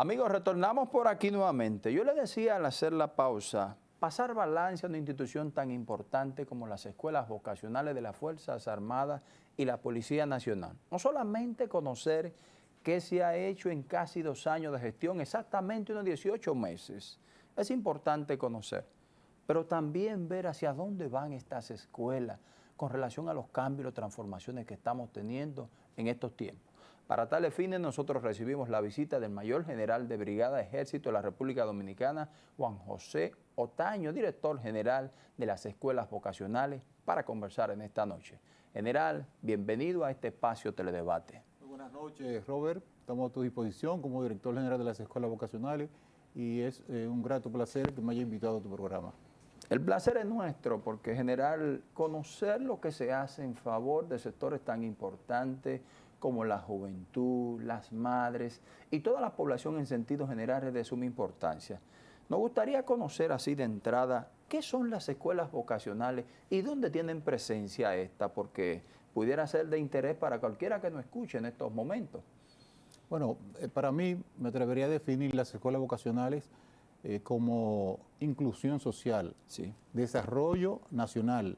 Amigos, retornamos por aquí nuevamente. Yo le decía al hacer la pausa, pasar balance a una institución tan importante como las escuelas vocacionales de las Fuerzas Armadas y la Policía Nacional. No solamente conocer qué se ha hecho en casi dos años de gestión, exactamente unos 18 meses. Es importante conocer, pero también ver hacia dónde van estas escuelas con relación a los cambios y transformaciones que estamos teniendo en estos tiempos. Para tales fines nosotros recibimos la visita del mayor general de Brigada de Ejército de la República Dominicana, Juan José Otaño, director general de las escuelas vocacionales, para conversar en esta noche. General, bienvenido a este espacio Teledebate. Muy buenas noches, Robert. Estamos a tu disposición como director general de las escuelas vocacionales y es eh, un grato placer que me haya invitado a tu programa. El placer es nuestro porque, general, conocer lo que se hace en favor de sectores tan importantes como la juventud, las madres y toda la población en sentido general es de suma importancia. Nos gustaría conocer así de entrada qué son las escuelas vocacionales y dónde tienen presencia esta, porque pudiera ser de interés para cualquiera que nos escuche en estos momentos. Bueno, eh, para mí me atrevería a definir las escuelas vocacionales eh, como inclusión social, sí. desarrollo nacional.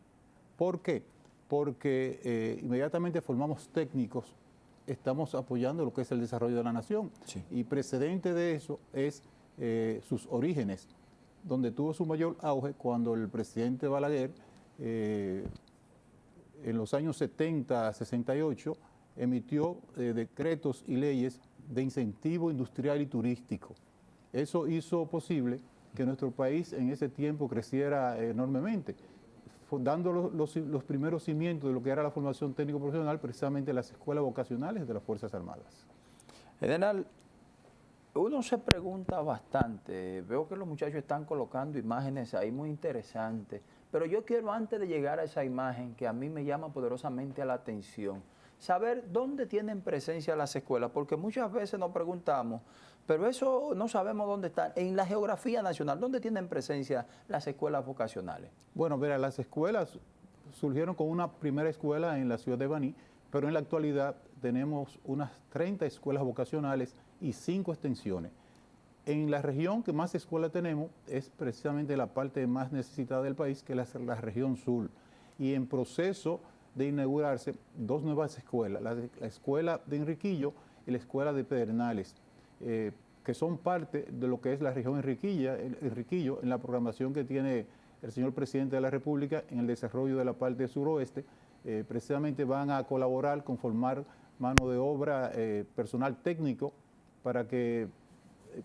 ¿Por qué? Porque eh, inmediatamente formamos técnicos estamos apoyando lo que es el desarrollo de la nación. Y precedente de eso es eh, sus orígenes, donde tuvo su mayor auge cuando el presidente Balaguer, eh, en los años 70, 68, emitió eh, decretos y leyes de incentivo industrial y turístico. Eso hizo posible que nuestro país en ese tiempo creciera enormemente dando los, primeros cimientos de lo que era la formación técnico profesional, precisamente en las escuelas vocacionales de las Fuerzas Armadas. General, uno se pregunta bastante, veo que los muchachos están colocando imágenes ahí muy interesantes, pero yo quiero antes de llegar a esa imagen que a mí me llama poderosamente la atención, saber dónde tienen presencia las escuelas, porque muchas veces nos preguntamos, pero eso no sabemos dónde está. En la geografía nacional, ¿dónde tienen presencia las escuelas vocacionales? Bueno, mira, las escuelas surgieron con una primera escuela en la ciudad de Baní, pero en la actualidad tenemos unas 30 escuelas vocacionales y 5 extensiones. En la región que más escuelas tenemos es precisamente la parte más necesitada del país, que es la, región sur. Y en proceso de inaugurarse dos nuevas escuelas, la, la escuela de Enriquillo y la escuela de Pedernales. Eh, que son parte de lo que es la región Enriquilla, Enriquillo en la programación que tiene el señor presidente de la República en el desarrollo de la parte suroeste. Eh, precisamente van a colaborar con formar mano de obra, eh, personal técnico, para que,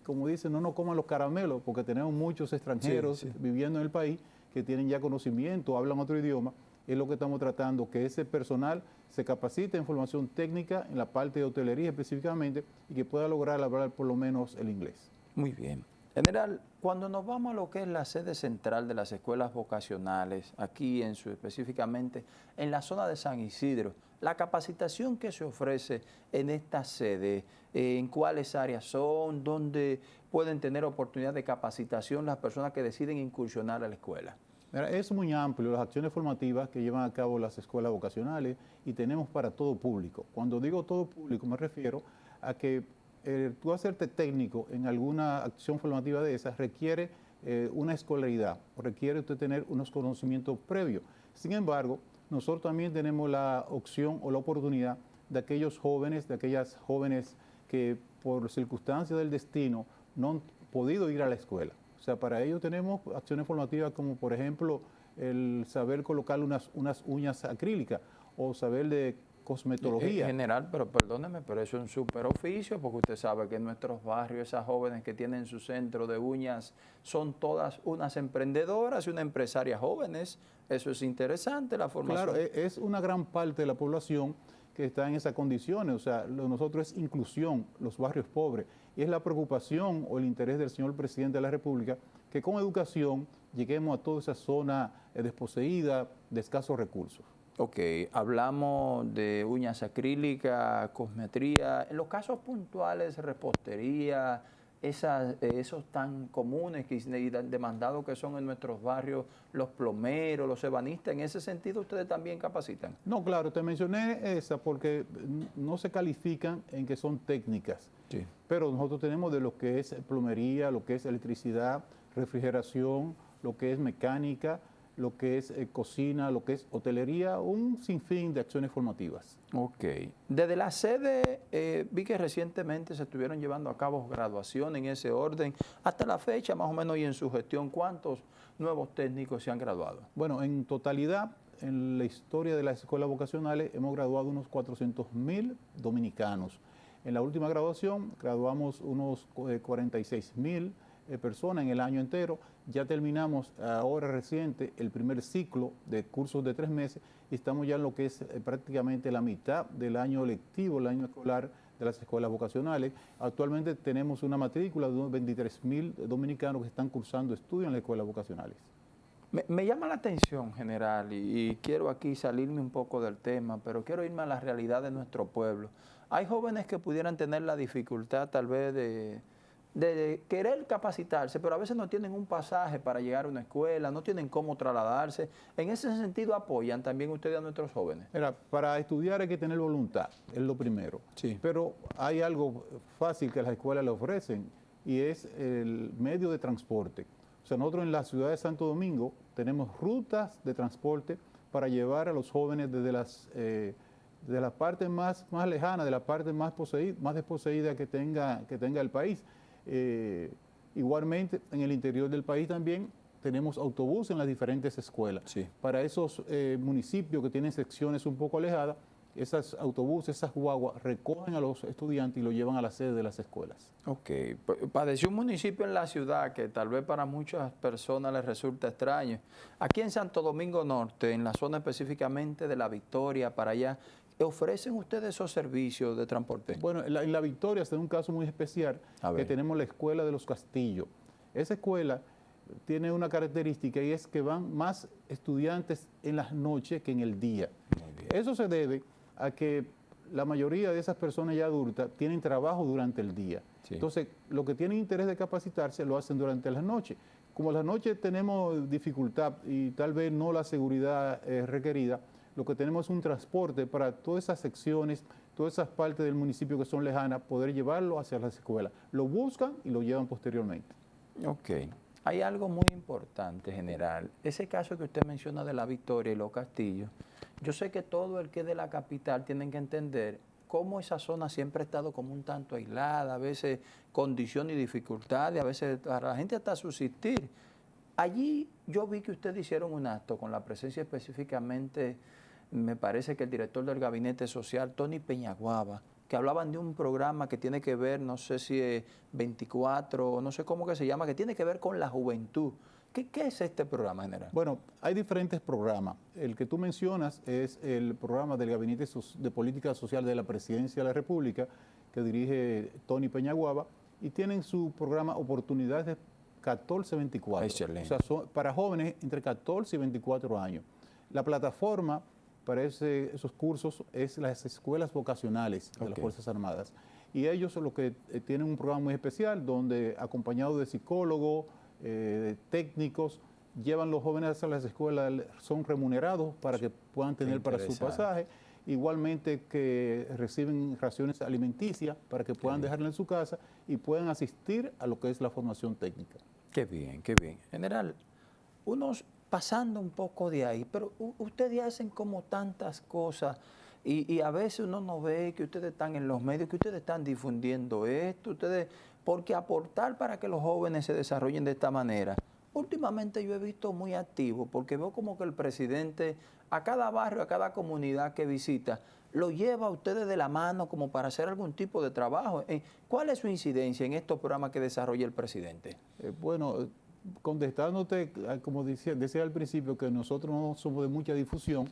como dicen, no nos coman los caramelos, porque tenemos muchos extranjeros viviendo en el país que tienen ya conocimiento, hablan otro idioma, es lo que estamos tratando, que ese personal se capacite en formación técnica en la parte de hotelería específicamente y que pueda lograr hablar por lo menos el inglés. Muy bien. General, cuando nos vamos a lo que es la sede central de las escuelas vocacionales, aquí en su específicamente en la zona de San Isidro, la capacitación que se ofrece en esta sede, en cuáles áreas son, dónde pueden tener oportunidad de capacitación las personas que deciden incursionar a la escuela es muy amplio las acciones formativas que llevan a cabo las escuelas vocacionales y tenemos para todo público. Cuando digo todo público me refiero a que eh, tú hacerte técnico en alguna acción formativa de esas requiere eh, una escolaridad, requiere usted tener unos conocimientos previos. Sin embargo, nosotros también tenemos la opción o la oportunidad de aquellos jóvenes, de aquellas jóvenes que por circunstancias del destino no han podido ir a la escuela o sea, para ello tenemos acciones formativas como, por ejemplo, el saber colocar unas, unas uñas acrílicas o saber de cosmetología. En general, pero perdóneme, pero eso es un super oficio, porque usted sabe que en nuestros barrios esas jóvenes que tienen su centro de uñas son todas unas emprendedoras y una empresaria jóvenes. Eso es interesante, la formación. Claro, e, es una gran parte de la población que está en esas condiciones. O sea, lo nosotros es inclusión, los barrios pobres. Y es la preocupación o el interés del señor presidente de la República que con educación lleguemos a toda esa zona eh, desposeída de escasos recursos. Ok, hablamos de uñas acrílicas, cosmetría. En los casos puntuales, repostería, esas, eh, esos tan comunes y demandados que son en nuestros barrios los plomeros, los ebanistas? ¿En ese sentido ustedes también capacitan? No, claro, te mencioné esa porque no se califican en que son técnicas. Sí. Pero nosotros tenemos de lo que es plomería, lo que es electricidad, refrigeración, lo que es mecánica, lo que es eh, cocina, lo que es hotelería, un sinfín de acciones formativas. Ok. Desde la sede, eh, vi que recientemente se estuvieron llevando a cabo graduaciones en ese orden. Hasta la fecha, más o menos, y en su gestión, ¿cuántos nuevos técnicos se han graduado? Bueno, en totalidad, en la historia de las escuelas vocacionales, hemos graduado unos 400 mil dominicanos. En la última graduación, graduamos unos 46 eh, mil personas en el año entero ya terminamos ahora reciente el primer ciclo de cursos de tres meses y estamos ya en lo que es eh, prácticamente la mitad del año lectivo, el año escolar de las escuelas vocacionales. Actualmente tenemos una matrícula de unos 23 mil dominicanos que están cursando estudios en las escuelas vocacionales. Me, llama la atención, general, y, y, quiero aquí salirme un poco del tema, pero quiero irme a la realidad de nuestro pueblo. Hay jóvenes que pudieran tener la dificultad tal vez de de querer capacitarse, pero a veces no tienen un pasaje para llegar a una escuela, no tienen cómo trasladarse. En ese sentido apoyan también ustedes a nuestros jóvenes. Mira, para estudiar hay que tener voluntad, es lo primero. Sí. Pero hay algo fácil que las escuelas le ofrecen y es el medio de transporte. O sea, nosotros en la ciudad de Santo Domingo tenemos rutas de transporte para llevar a los jóvenes desde las... Eh, de la parte más, más lejana, de la parte más, poseída, más desposeída que tenga, que tenga el país. Eh, igualmente, en el interior del país también tenemos autobuses en las diferentes escuelas. Para esos eh, municipios que tienen secciones un poco alejadas, esos autobuses, esas guaguas, recogen a los estudiantes y los llevan a la sede de las escuelas. Ok. Padeció un municipio en la ciudad que tal vez para muchas personas les resulta extraño. Aquí en Santo Domingo Norte, en la zona específicamente de La Victoria, para allá, ¿Ofrecen ustedes esos servicios de transporte? Bueno, en la, Victoria es un caso muy especial que tenemos la Escuela de los Castillos. Esa escuela tiene una característica y es que van más estudiantes en las noches que en el día. Eso se debe a que la mayoría de esas personas ya adultas tienen trabajo durante el día. Entonces, lo que tienen interés de capacitarse lo hacen durante las noches. Como las noches tenemos dificultad y tal vez no la seguridad requerida, lo que tenemos es un transporte para todas esas secciones, todas esas partes del municipio que son lejanas, poder llevarlo hacia las escuelas. Lo buscan y lo llevan posteriormente. Ok. Hay algo muy importante, general. Ese caso que usted menciona de la Victoria y los castillos, yo sé que todo el que es de la capital tiene que entender cómo esa zona siempre ha estado como un tanto aislada, a veces condiciones y dificultades, a veces para la gente hasta subsistir. Allí yo vi que ustedes hicieron un acto con la presencia específicamente me parece que el director del Gabinete Social, Tony Peñaguaba, que hablaban de un programa que tiene que ver, no sé si es 24 o no sé cómo que se llama, que tiene que ver con la juventud. ¿Qué, es este programa general? Bueno, hay diferentes programas. El que tú mencionas es el programa del Gabinete de Política Social de la Presidencia de la República, que dirige Tony Peñaguaba, y tienen su programa Oportunidades 14-24. Excelente. O sea, para jóvenes entre 14 y 24 años. La plataforma para esos cursos es las escuelas vocacionales de las Fuerzas Armadas. Y ellos son los que eh, tienen un programa muy especial donde, acompañados de psicólogos, eh, técnicos, llevan los jóvenes a las escuelas, son remunerados para que puedan tener para su pasaje. Igualmente que reciben raciones alimenticias para que puedan dejarla en su casa y puedan asistir a lo que es la formación técnica. Qué bien, qué bien. General, unos pasando un poco de ahí, pero ustedes hacen como tantas cosas y, a veces uno no ve que ustedes están en los medios, que ustedes están difundiendo esto, ustedes, porque aportar para que los jóvenes se desarrollen de esta manera. Últimamente yo he visto muy activo porque veo como que el presidente a cada barrio, a cada comunidad que visita, lo lleva a ustedes de la mano como para hacer algún tipo de trabajo. Eh, ¿Cuál es su incidencia en estos programas que desarrolla el presidente? Eh, bueno, contestándote, ah, como decía, decía, al principio, que nosotros no somos de mucha difusión,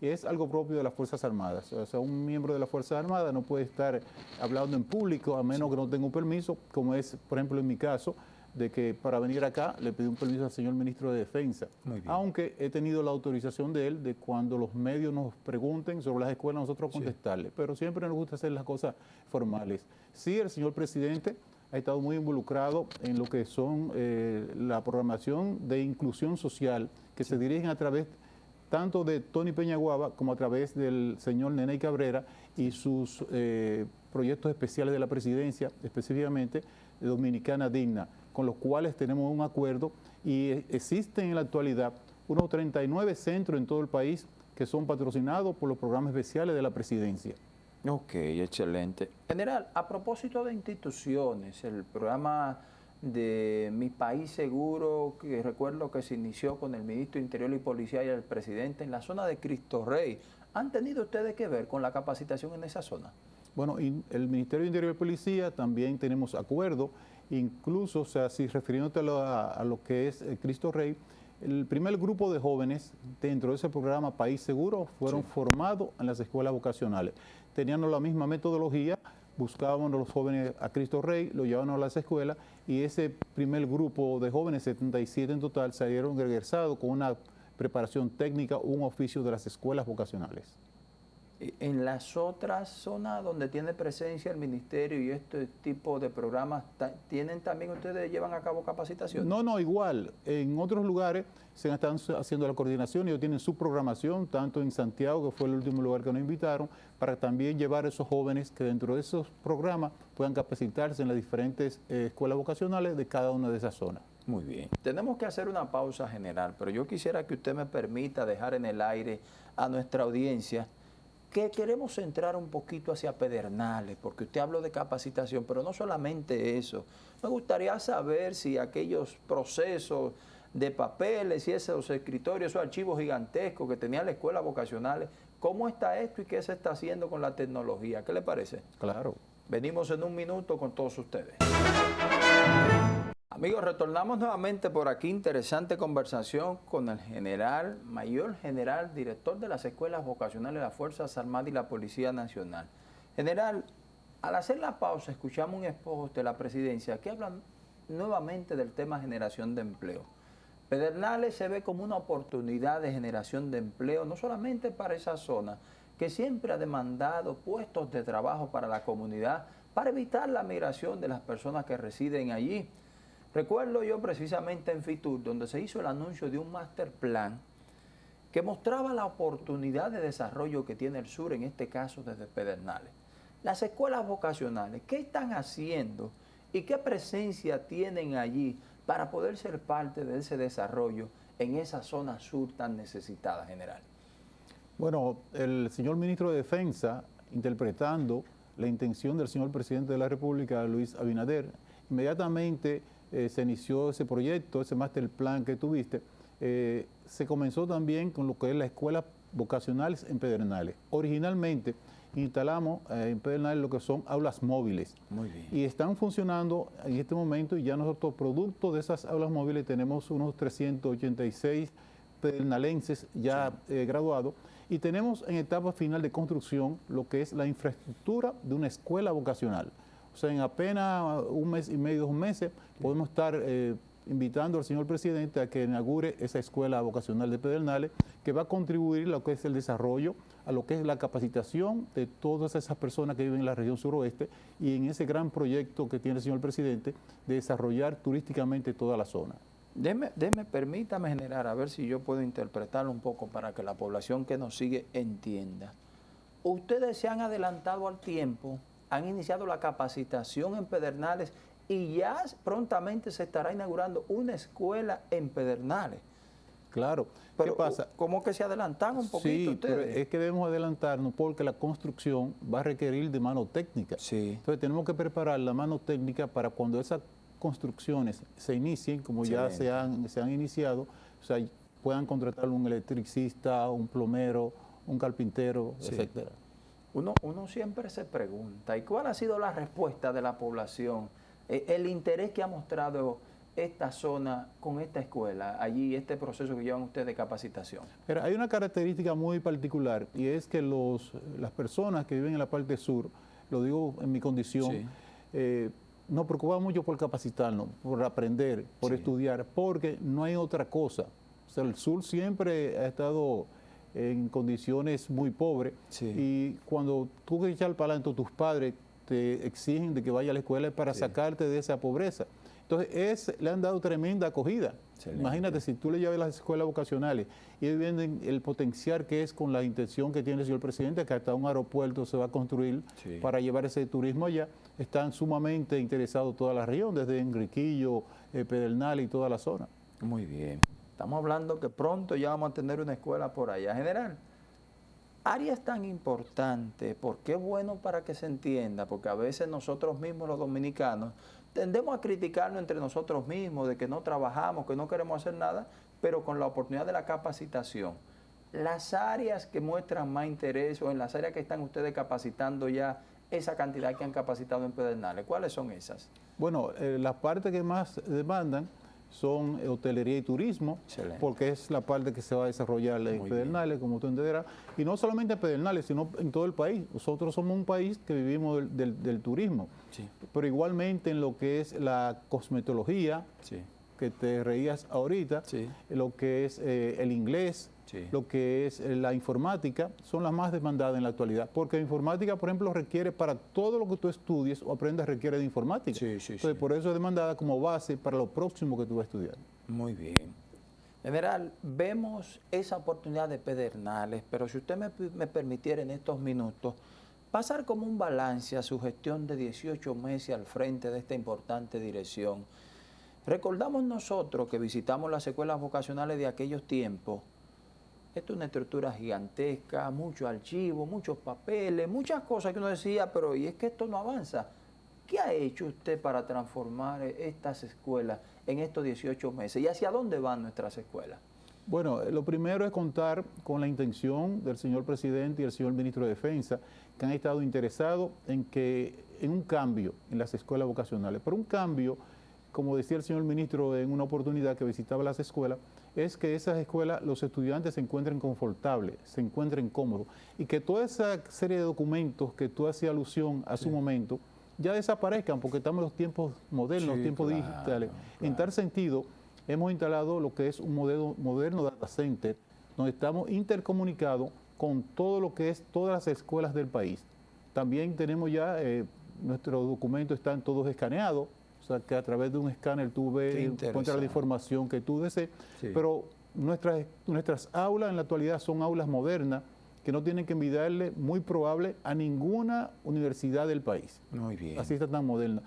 es algo propio de las Fuerzas Armadas. O sea, un miembro de las Fuerzas Armadas no puede estar hablando en público a menos que no tenga un permiso, como es, por ejemplo, en mi caso, de que para venir acá le pedí un permiso al señor ministro de Defensa. Aunque he tenido la autorización de él de cuando los medios nos pregunten sobre las escuelas, nosotros contestarle. Pero siempre nos gusta hacer las cosas formales. Sí, el señor presidente ha estado muy involucrado en lo que son eh, la programación de inclusión social que se dirigen a través tanto de Tony Peñaguaba como a través del señor Nene Cabrera y sus eh, proyectos especiales de la presidencia, específicamente Dominicana Digna, con los cuales tenemos un acuerdo y existen en la actualidad unos 39 centros en todo el país que son patrocinados por los programas especiales de la presidencia. Ok, excelente. General, a propósito de instituciones, el programa de Mi País Seguro, que recuerdo que se inició con el ministro Interior y Policía y el presidente en la zona de Cristo Rey. ¿Han tenido ustedes que ver con la capacitación en esa zona? Bueno, el Ministerio de Interior y Policía también tenemos acuerdo, incluso, o sea, si refiriéndote a, lo que es eh, Cristo Rey, el primer grupo de jóvenes dentro de ese programa País Seguro fueron formados en las escuelas vocacionales. Tenían la misma metodología, buscábamos a los jóvenes a Cristo Rey, lo llevábamos a las escuelas y ese primer grupo de jóvenes, 77 en total, salieron regresados con una preparación técnica, un oficio de las escuelas vocacionales. En las otras zonas donde tiene presencia el ministerio y este tipo de programas, ¿tienen también ustedes llevan a cabo capacitación? No, no, igual. En otros lugares se están haciendo la coordinación, y ellos tienen su programación, tanto en Santiago, que fue el último lugar que nos invitaron, para también llevar a esos jóvenes que dentro de esos programas puedan capacitarse en las diferentes eh, escuelas vocacionales de cada una de esas zonas. Muy bien. Tenemos que hacer una pausa general, pero yo quisiera que usted me permita dejar en el aire a nuestra audiencia que queremos centrar un poquito hacia Pedernales, porque usted habló de capacitación, pero no solamente eso. Me gustaría saber si aquellos procesos de papeles y esos escritorios, esos archivos gigantescos que tenía la escuela vocacionales, ¿cómo está esto y qué se está haciendo con la tecnología? ¿Qué le parece? Claro. Venimos en un minuto con todos ustedes. Amigos, retornamos nuevamente por aquí, interesante conversación con el general, mayor general, director de las escuelas vocacionales de las Fuerzas Armadas y la Policía Nacional. General, al hacer la pausa, escuchamos un esposo de la presidencia que habla nuevamente del tema generación de empleo. Pedernales se ve como una oportunidad de generación de empleo, no solamente para esa zona, que siempre ha demandado puestos de trabajo para la comunidad, para evitar la migración de las personas que residen allí Recuerdo yo precisamente en FITUR, donde se hizo el anuncio de un master plan que mostraba la oportunidad de desarrollo que tiene el sur, en este caso desde Pedernales. Las escuelas vocacionales, ¿qué están haciendo y qué presencia tienen allí para poder ser parte de ese desarrollo en esa zona sur tan necesitada, general? Bueno, el señor ministro de Defensa, interpretando la intención del señor presidente de la República, Luis Abinader, inmediatamente eh, se inició ese proyecto, ese master plan que tuviste, eh, se comenzó también con lo que es la escuela vocacionales en Pedernales. Originalmente instalamos eh, en Pedernales lo que son aulas móviles. Muy bien. Y están funcionando en este momento y ya nosotros, producto de esas aulas móviles, tenemos unos 386 pedernalenses ya graduados y tenemos en etapa final de construcción lo que es la infraestructura de una escuela vocacional. O sea, en apenas un mes y medio, dos meses, podemos estar eh, invitando al señor presidente a que inaugure esa escuela vocacional de Pedernales, que va a contribuir a lo que es el desarrollo, a lo que es la capacitación de todas esas personas que viven en la región suroeste y en ese gran proyecto que tiene el señor presidente de desarrollar turísticamente toda la zona. Deme, permítame generar, a ver si yo puedo interpretarlo un poco para que la población que nos sigue entienda. Ustedes se han adelantado al tiempo han iniciado la capacitación en Pedernales y ya prontamente se estará inaugurando una escuela en Pedernales. Claro. Pero, ¿Qué pasa? ¿Cómo que se adelantan un poquito sí, Pero es que debemos adelantarnos porque la construcción va a requerir de mano técnica. Sí. Entonces tenemos que preparar la mano técnica para cuando esas construcciones se inicien, como ya se han, se han iniciado, o sea, puedan contratar un electricista, un plomero, un carpintero, etcétera. Uno, uno siempre se pregunta, ¿y cuál ha sido la respuesta de la población? E, el interés que ha mostrado esta zona con esta escuela, allí este proceso que llevan ustedes de capacitación? Pero hay una característica muy particular y es que los, las personas que viven en la parte sur, lo digo en mi condición, eh, nos preocupamos mucho por capacitarnos, por aprender, por estudiar, porque no hay otra cosa. O sea, el sur siempre ha estado en condiciones muy pobres. Y cuando tú que echar para adelante, tus padres te exigen de que vaya a la escuela para sacarte de esa pobreza. Entonces, le han dado tremenda acogida. Imagínate, si tú le llevas a las escuelas vocacionales y vienen el potencial que es con la intención que tiene el señor presidente, que hasta un aeropuerto se va a construir para llevar ese turismo allá, están sumamente interesados toda la región, desde Enriquillo, eh, Pedernal y toda la zona. Muy bien. Estamos hablando que pronto ya vamos a tener una escuela por allá. General, áreas tan importantes, porque es bueno para que se entienda, porque a veces nosotros mismos los dominicanos tendemos a criticarnos entre nosotros mismos de que no trabajamos, que no queremos hacer nada, pero con la oportunidad de la capacitación. Las áreas que muestran más interés o en las áreas que están ustedes capacitando ya esa cantidad que han capacitado en Pedernales, ¿cuáles son esas? Bueno, eh, las partes que más demandan son hotelería y turismo, porque es la parte que se va a desarrollar en Pedernales, como tú entenderás, y no solamente en Pedernales, sino en todo el país. Nosotros somos un país que vivimos del, turismo, pero igualmente en lo que es la cosmetología, que te reías ahorita, lo que es eh, el inglés, lo que es eh, la informática, son las más demandadas en la actualidad. Porque la informática, por ejemplo, requiere para todo lo que tú estudies o aprendas, requiere de informática. Entonces, por eso es demandada como base para lo próximo que tú vas a estudiar. Muy bien. General, vemos esa oportunidad de Pedernales, pero si usted me, me permitiera en estos minutos pasar como un balance a su gestión de 18 meses al frente de esta importante dirección. Recordamos nosotros que visitamos las escuelas vocacionales de aquellos tiempos esto es una estructura gigantesca, muchos archivos, muchos papeles, muchas cosas que uno decía, pero ¿y es que esto no avanza? ¿Qué ha hecho usted para transformar estas escuelas en estos 18 meses? ¿Y hacia dónde van nuestras escuelas? Bueno, lo primero es contar con la intención del señor presidente y el señor ministro de Defensa, que han estado interesados en, que, en un cambio en las escuelas vocacionales, pero un cambio, como decía el señor ministro en una oportunidad que visitaba las escuelas, es que esas escuelas los estudiantes se encuentren confortables, se encuentren cómodos y que toda esa serie de documentos que tú hacías alusión a su momento ya desaparezcan porque estamos en los tiempos modernos, los tiempos digitales. En tal sentido, hemos instalado lo que es un modelo moderno data center donde estamos intercomunicados con todo lo que es todas las escuelas del país. También tenemos ya, eh, nuestros documentos están todos escaneados, sea, que a través de un escáner tú ves, encuentras la información que tú desees. Pero nuestras, nuestras aulas en la actualidad son aulas modernas que no tienen que envidiarle, muy probable, a ninguna universidad del país. Muy bien. Así está tan moderna.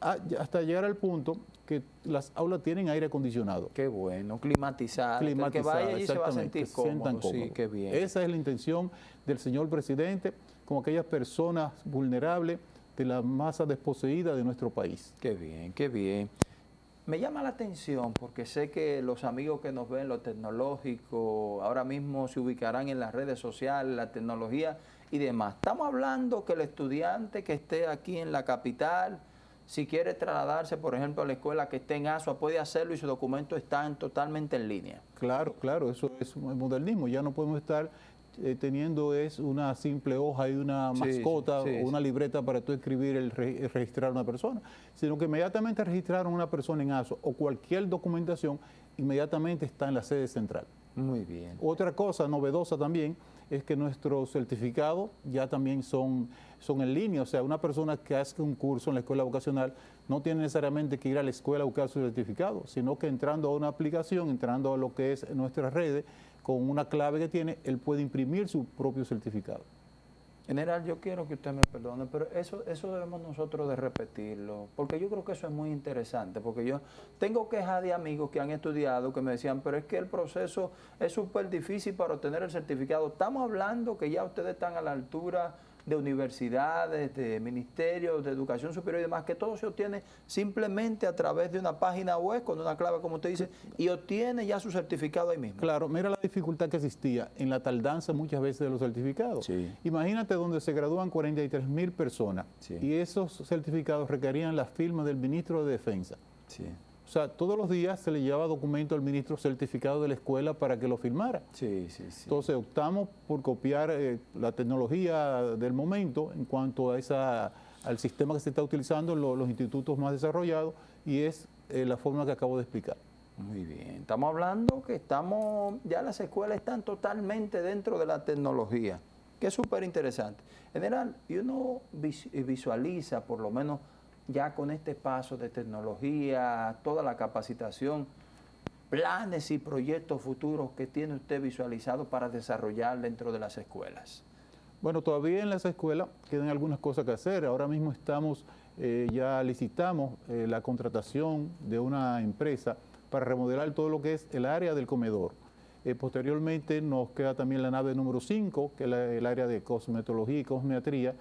Ah, hasta llegar al punto que las aulas tienen aire acondicionado. Qué bueno, climatizado. Climatizado, que vaya allí se va a sentir cómodo. Sí, qué bien. Esa es la intención del señor presidente con aquellas personas vulnerables de la masa desposeída de nuestro país. Qué bien, qué bien. Me llama la atención porque sé que los amigos que nos ven lo tecnológico ahora mismo se ubicarán en las redes sociales, la tecnología y demás. Estamos hablando que el estudiante que esté aquí en la capital, si quiere trasladarse, por ejemplo, a la escuela que esté en ASUA, puede hacerlo y sus documentos están totalmente en línea. Claro, claro, eso es modernismo. Ya no podemos estar eh, teniendo es una simple hoja y una mascota o una libreta para tú escribir el, registrar a una persona, sino que inmediatamente registraron una persona en ASO o cualquier documentación, inmediatamente está en la sede central. Muy bien. Otra cosa novedosa también es que nuestros certificados ya también son, son en línea, o sea, una persona que hace un curso en la escuela vocacional no tiene necesariamente que ir a la escuela a buscar su certificado, sino que entrando a una aplicación, entrando a lo que es nuestras redes, con una clave que tiene, él puede imprimir su propio certificado. General, yo quiero que usted me perdone, pero eso, eso debemos nosotros de repetirlo, porque yo creo que eso es muy interesante, porque yo tengo quejas de amigos que han estudiado que me decían, pero es que el proceso es súper difícil para obtener el certificado. Estamos hablando que ya ustedes están a la altura de universidades, de ministerios de educación superior y demás, que todo se obtiene simplemente a través de una página web con una clave, como usted dice, y obtiene ya su certificado ahí mismo. Claro, mira la dificultad que existía en la tardanza muchas veces de los certificados. Imagínate donde se gradúan 43 mil personas y esos certificados requerían la firma del ministro de Defensa. Sí. O sea, todos los días se le llevaba documento al ministro certificado de la escuela para que lo firmara. Sí, sí, sí. Entonces optamos por copiar eh, la tecnología del momento en cuanto a esa, al sistema que se está utilizando en los institutos más desarrollados y es eh, la forma que acabo de explicar. Muy bien. Estamos hablando que estamos, ya las escuelas están totalmente dentro de la tecnología. que es súper interesante. General, y uno visualiza, por lo menos ya con este paso de tecnología, toda la capacitación, planes y proyectos futuros que tiene usted visualizado para desarrollar dentro de las escuelas. Bueno, todavía en las escuelas quedan algunas cosas que hacer. Ahora mismo estamos, eh, ya licitamos eh, la contratación de una empresa para remodelar todo lo que es el área del comedor. Eh, posteriormente nos queda también la nave número 5, que es el área de cosmetología y cosmetría,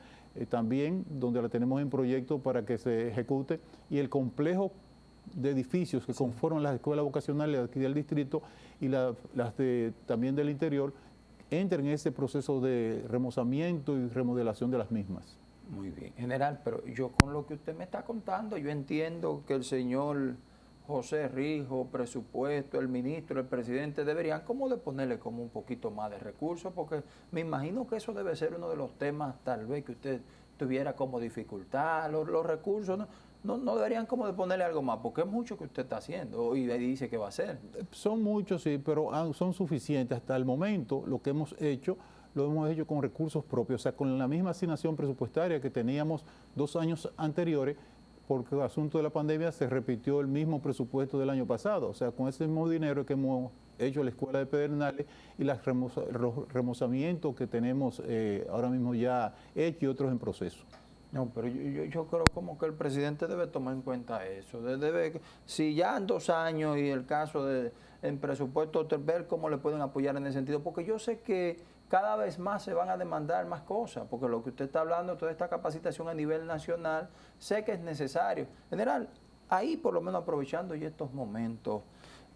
también donde la tenemos en proyecto para que se ejecute, y el complejo de edificios que conforman las escuelas vocacionales aquí del distrito y las de, también del interior, entren en ese proceso de remozamiento y remodelación de las mismas. Muy bien, general, pero yo con lo que usted me está contando, yo entiendo que el señor José Rijo, presupuesto, el ministro, el presidente, deberían como de ponerle como un poquito más de recursos, porque me imagino que eso debe ser uno de los temas tal vez que usted tuviera como dificultad, los, los recursos, ¿no? no, deberían como de ponerle algo más, porque es mucho que usted está haciendo y dice que va a hacer. Son muchos, sí, pero son suficientes. Hasta el momento lo que hemos hecho, lo hemos hecho con recursos propios, o sea, con la misma asignación presupuestaria que teníamos dos años anteriores, porque el asunto de la pandemia se repitió el mismo presupuesto del año pasado, o sea, con ese mismo dinero que hemos hecho la escuela de Pedernales y los remozamientos que tenemos eh, ahora mismo ya hechos y otros en proceso. No, pero yo, yo, creo como que el presidente debe tomar en cuenta eso. Debe, si ya en dos años y el caso de en presupuesto, ver cómo le pueden apoyar en ese sentido, porque yo sé que cada vez más se van a demandar más cosas, porque lo que usted está hablando, toda esta capacitación a nivel nacional, sé que es necesario. General, ahí por lo menos aprovechando ya estos momentos,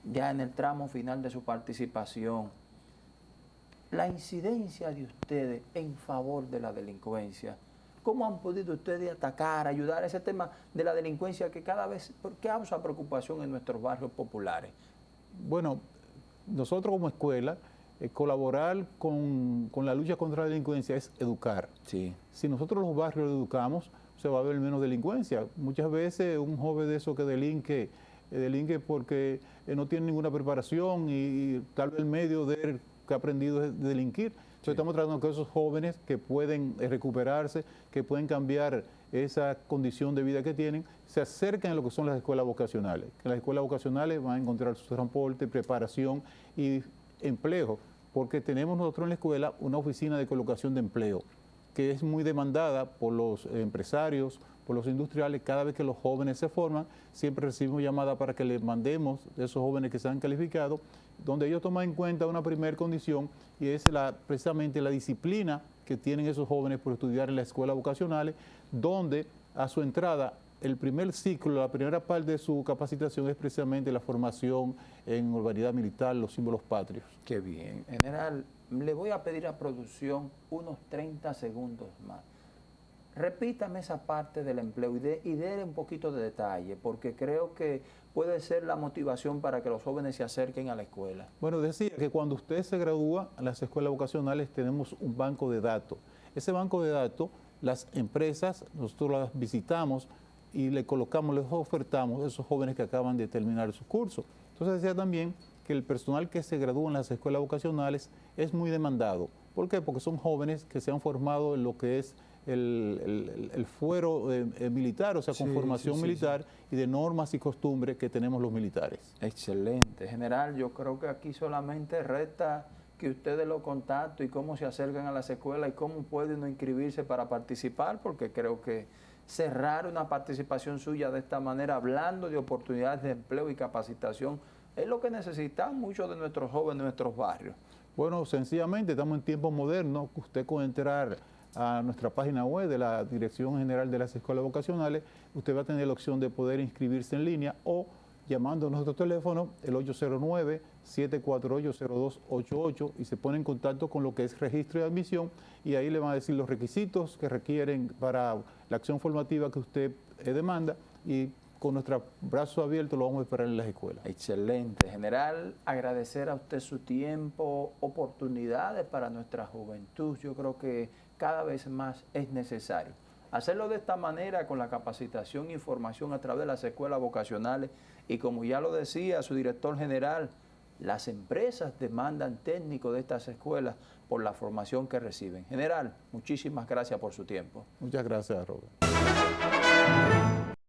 ya en el tramo final de su participación, la incidencia de ustedes en favor de la delincuencia, ¿Cómo han podido ustedes atacar, ayudar a ese tema de la delincuencia que cada vez causa preocupación en nuestros barrios populares? Bueno, nosotros como escuela, eh, colaborar con, la lucha contra la delincuencia es educar. Sí. Si nosotros los barrios educamos, se va a ver menos delincuencia. Muchas veces un joven de eso que delinque, eh, delinque porque eh, no tiene ninguna preparación y, tal vez el medio de que ha aprendido es delinquir estamos tratando con esos jóvenes que pueden recuperarse, que pueden cambiar esa condición de vida que tienen, se acerquen a lo que son las escuelas vocacionales. En las escuelas vocacionales van a encontrar su transporte, preparación y empleo, porque tenemos nosotros en la escuela una oficina de colocación de empleo que es muy demandada por los empresarios, por los industriales, cada vez que los jóvenes se forman, siempre recibimos llamadas para que les mandemos esos jóvenes que se han calificado, donde ellos toman en cuenta una primera condición y es la, precisamente la disciplina que tienen esos jóvenes por estudiar en las escuelas vocacionales, donde a su entrada el primer ciclo, la primera parte de su capacitación es precisamente la formación en urbanidad militar, los símbolos patrios. Qué bien. General, le voy a pedir a producción unos 30 segundos más repítame esa parte del empleo y, de, y déle un poquito de detalle, porque creo que puede ser la motivación para que los jóvenes se acerquen a la escuela. Bueno, decía que cuando usted se gradúa en las escuelas vocacionales tenemos un banco de datos. Ese banco de datos, las empresas, nosotros las visitamos y le colocamos, les ofertamos a esos jóvenes que acaban de terminar su curso. Entonces decía también que el personal que se gradúa en las escuelas vocacionales es muy demandado. ¿Por qué? Porque son jóvenes que se han formado en lo que es el, fuero eh, eh, militar, o sea, con formación militar y de normas y costumbres que tenemos los militares. Excelente. General, yo creo que aquí solamente resta que ustedes lo contacten y cómo se acercan a las escuelas y cómo pueden inscribirse para participar, porque creo que cerrar una participación suya de esta manera, hablando de oportunidades de empleo y capacitación, es lo que necesitan muchos de nuestros jóvenes en nuestros barrios. Bueno, sencillamente estamos en tiempos modernos, usted puede entrar a nuestra página web de la Dirección General de las Escuelas Vocacionales, usted va a tener la opción de poder inscribirse en línea o llamando a nuestro teléfono, el 809-748-0288, y se pone en contacto con lo que es registro de admisión, y ahí le van a decir los requisitos que requieren para la acción formativa que usted eh, demanda, y con nuestro brazo abierto lo vamos a esperar en las escuelas. Excelente. General, agradecer a usted su tiempo, oportunidades para nuestra juventud. Yo creo que cada vez más es necesario. Hacerlo de esta manera con la capacitación e información a través de las escuelas vocacionales y como ya lo decía su director general, las empresas demandan técnicos de estas escuelas por la formación que reciben. General, muchísimas gracias por su tiempo. Muchas gracias, Robert.